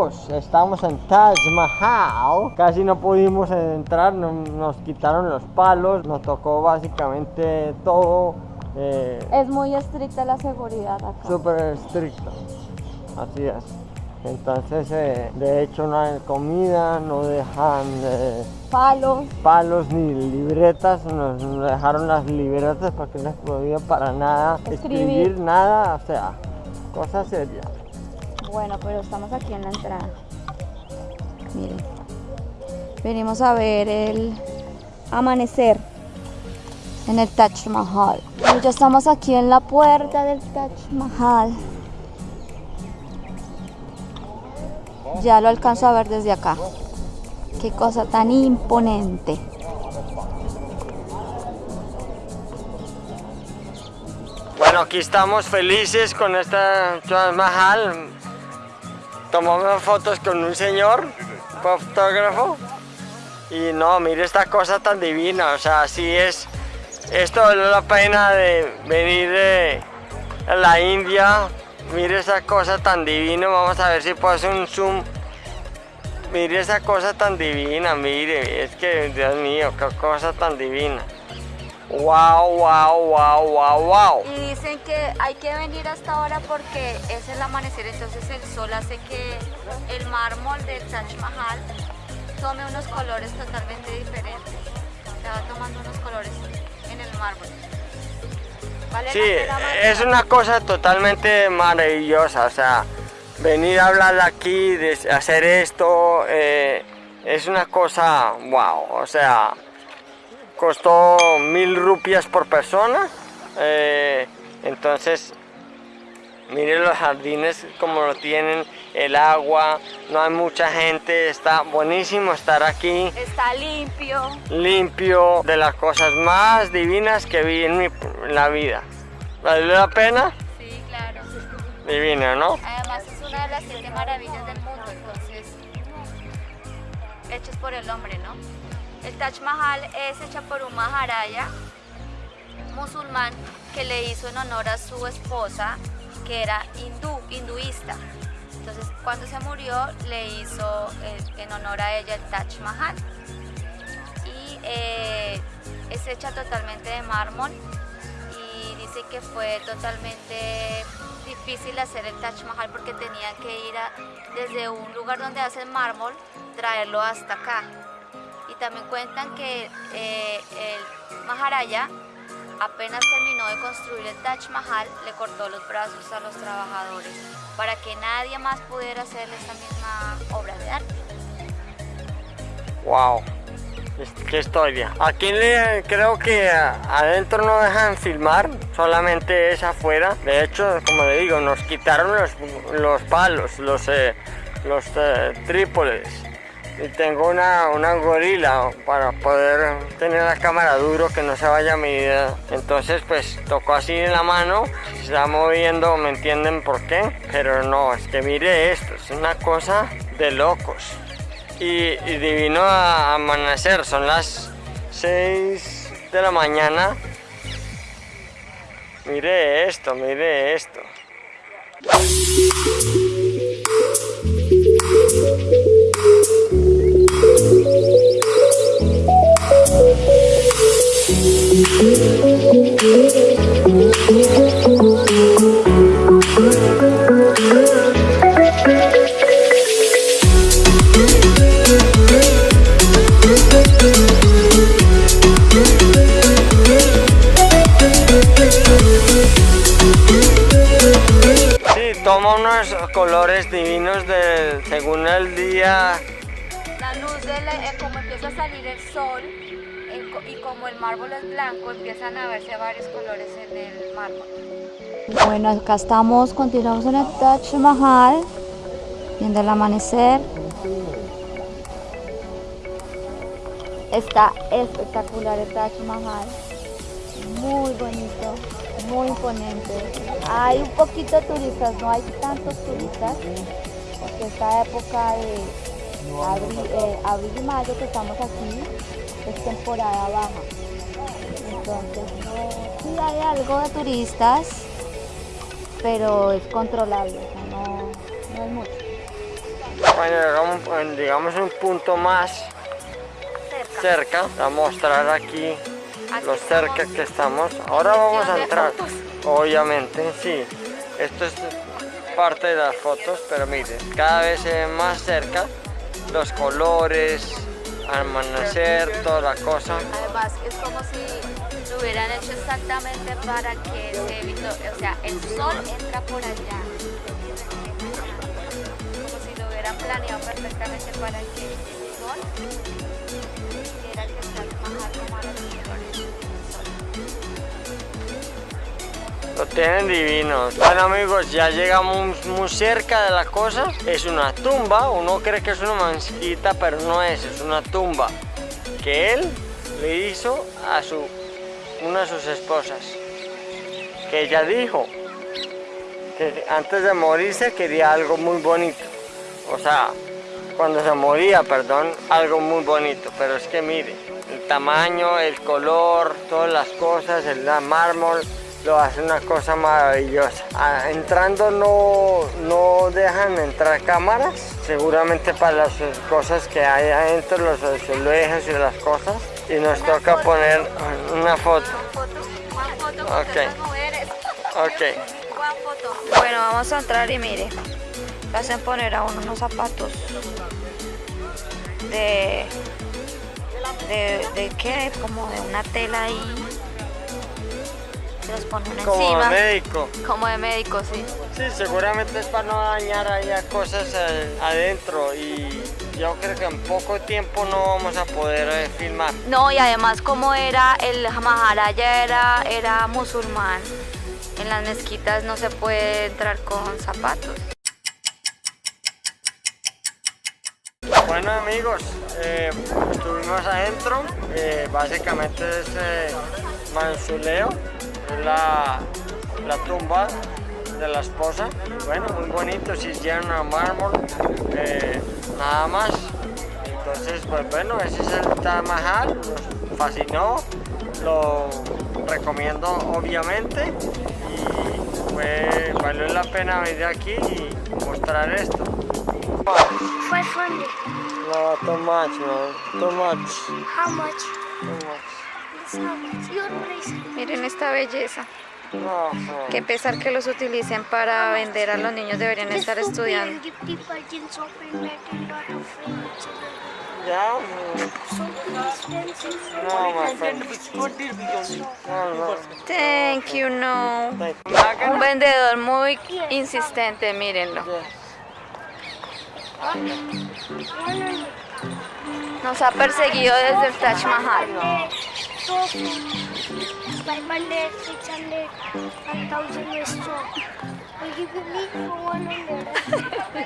amigos, estamos en Taj Mahal. Casi no pudimos entrar, nos quitaron los palos, nos tocó básicamente todo. Eh, es muy estricta la seguridad acá. Súper estricta, así es. Entonces, eh, de hecho, no hay comida, no dejan eh, palos. palos ni libretas. Nos, dejaron las libretas porque no podía para nada escribir. nada, o sea, cosa seria. Bueno, pero estamos aquí en la entrada. Miren, venimos a ver el amanecer en el Taj Mahal. Y ya estamos aquí en la puerta del Taj Mahal. Ya lo alcanzo a ver desde acá. Qué cosa tan imponente. Bueno, aquí estamos felices con esta Taj Mahal. Tomamos fotos con un señor, fotógrafo. Y no, mire esta cosa tan divina, o sea, así es. Esto vale la pena de venir de la India Mire esa cosa tan divina, vamos a ver si puedo hacer un zoom. Mire esa cosa tan divina, mire, es que, Dios mío, qué cosa tan divina. Wow, wow, wow, wow, wow. Y dicen que hay que venir hasta ahora porque es el amanecer, entonces el sol hace que el mármol del Taj Mahal tome unos colores totalmente diferentes. Se va tomando unos colores en el mármol sí, es una cosa totalmente maravillosa, o sea, venir a hablar aquí, de hacer esto, eh, es una cosa wow, o sea, costó mil rupias por persona, eh, entonces miren los jardines como lo tienen, el agua, no hay mucha gente, está buenísimo estar aquí. Está limpio. Limpio, de las cosas más divinas que vi en, mi, la vida. ¿Vale la pena? Sí, claro. Divino, ¿no? Además es una de las siete maravillas del mundo, entonces, hechos por el hombre, ¿no? El Taj Mahal es hecha por un maharaja musulmán que le hizo en honor a su esposa que era hindú, hinduista. Entonces, cuando se murió, le hizo eh, en honor a ella el Taj Mahal. Y eh, es hecha totalmente de mármol y dice que fue totalmente difícil hacer el Taj Mahal porque tenía que ir desde un lugar donde hacen mármol, traerlo hasta acá. También cuentan que eh, el Maharaja apenas terminó de construir el Taj Mahal, le cortó los brazos a los trabajadores para que nadie más pudiera hacer esa misma obra de arte. ¡Wow! Qué historia. Aquí creo que adentro no dejan filmar, solamente es afuera. De hecho, como le digo, nos quitaron los, palos, los, eh, los eh, trípodes y tengo una, una gorila para poder tener la cámara duro que no se vaya a medir entonces pues tocó así en la mano se está moviendo me entienden por qué pero no es que mire esto es una cosa de locos. Y, y divino a amanecer son las 6 de la mañana. Mire esto mire esto unos colores divinos de, según el día. La luz, de eh, como empieza a salir el sol y como el mármol es blanco, empiezan a verse varios colores en el mármol. Bueno, acá estamos, continuamos en el Taj Mahal, viendo el amanecer. Está espectacular el Taj Mahal, muy bonito muy imponente. Hay un poquito de turistas, no hay tantos turistas, porque esta época de eh, abril, y mayo que estamos aquí es temporada baja. Entonces, sí hay algo de turistas, pero es controlable, no, no es mucho. Cuando llegamos, en, digamos, un punto más Cerca. cerca, a mostrar Aquí lo cerca que estamos. Ahora vamos a entrar. Obviamente, sí. Esto es parte de las fotos, pero miren, cada vez se ve más cerca los colores, amanecer, toda la cosa. Además, es como si lo hubieran hecho exactamente para que se evitó, o sea, el sol entra por allá. Como si lo hubieran planeado perfectamente para que el sol hiciera que el Taj Mahal tomara los Lo tienen divinos. Bueno amigos, ya llegamos muy cerca de la cosa. Es una tumba, uno cree que es una mezquita, pero no es, es una tumba que él le hizo a su, una de sus esposas. Que ella dijo que antes de morirse quería algo muy bonito. O sea, cuando se moría, perdón, algo muy bonito. Pero es que mire, el tamaño, el color, todas las cosas, el mármol, lo hace una cosa maravillosa. Ah, entrando no, no dejan entrar cámaras, seguramente para las cosas que hay adentro, los azulejos y las cosas. Y nos Una toca foto. poner una foto. Ok. Ok. Bueno, vamos a entrar y mire, le hacen poner a uno unos zapatos de, de, de qué, como de una tela ahí. Se los ponen Como encima. médico. Como de médico, sí. Sí, seguramente es para no dañar ahí a cosas eh, adentro y yo creo que en poco tiempo no vamos a poder eh, filmar. No, y además como era el Maharaya era, era musulmán, en las mezquitas no se puede entrar con zapatos. Bueno amigos, eh, estuvimos adentro, eh, básicamente es mausoleo, es la, la tumba de la esposa, bueno, muy bonito, si lleno de mármol, eh, nada más. Entonces, pues bueno, ese es el Taj Mahal, nos fascinó, lo recomiendo obviamente y fue, valió la pena venir aquí y mostrar esto. 500. No, too much, man. Too much. How much? Too much. Miren esta belleza. No. Qué pesar que los utilicen para vender a los niños, deberían estar estudiando. Thank you, no. Un vendedor muy insistente, mírenlo. Nos ha perseguido desde el Taj Mahal. So 500, 600, 1000 is so. Will you give me for 100?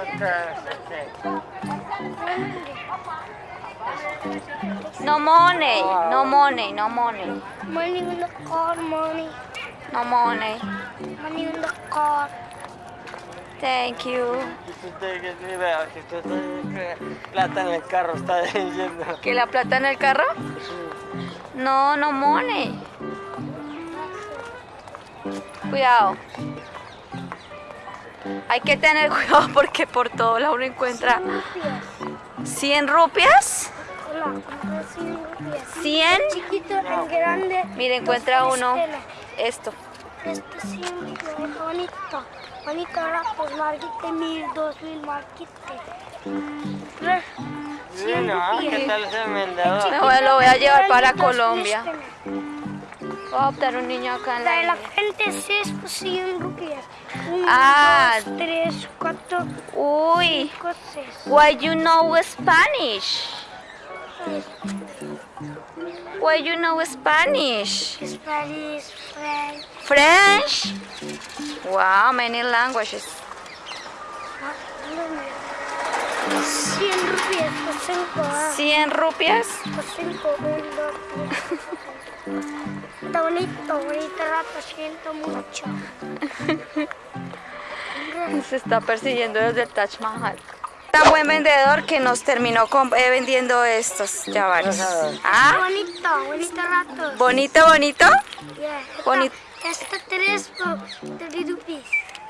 Okay, okay. 100. No money, no money, no money, Money in the car, money. no money. Money in the car. Thank you. Plata en el carro, está diciendo. ¿Que la plata en el carro? No, no money. Cuidado. Hay que tener cuidado porque por todo lado uno encuentra Rupias. 100 rupias. Hola, compré 100 rupias. 100. Chiquito en grande. Mire, encuentra dos uno esto. Este sí, bonito. Bonito rapos, marquite mil, dos mil, marquite. Ah, ¿qué tal ese vendedor? Lo voy a llevar para Colombia. Voy a adoptar un niño acá en La la de la frente sí es 100 rupias. Uno, Ah. dos, tres, cuatro, Uy, cinco, seis. why you know Spanish? Why you know Spanish? Spanish, French. French? Wow, many languages. 100 rupias 5. 100 rupias. Por 5, 1, 2, 3. Está bonito, bonito rato, siento mucho. Se está persiguiendo desde el Taj Mahal. Tan buen vendedor que nos terminó con- eh, vendiendo estos llavares. Ah, Bonito, bonito rato. bonito, bonito. Yeah, esta- Bonito. Esta 3 por 3 rupees.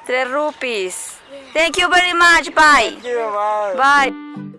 3 rupees. Thank you very much. Bye. Thank you, bye. Bye.